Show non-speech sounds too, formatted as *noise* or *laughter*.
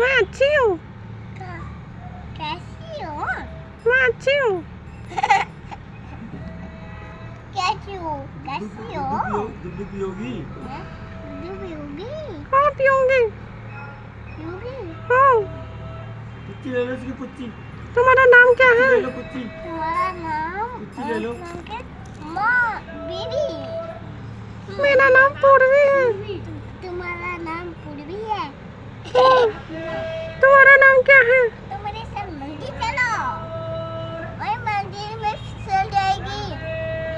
Lá, tio. *laughs* Quer é tio? Lá, tio. Quer tio? Quer o Do Pyongyi? Do Pyongyi? Qual Pyongyi? Pyongyi? Qual? Puti lelo sige puti. Tumara naam kya hai? Tumara naam kya hai? Puti. *laughs* *laughs* Oh!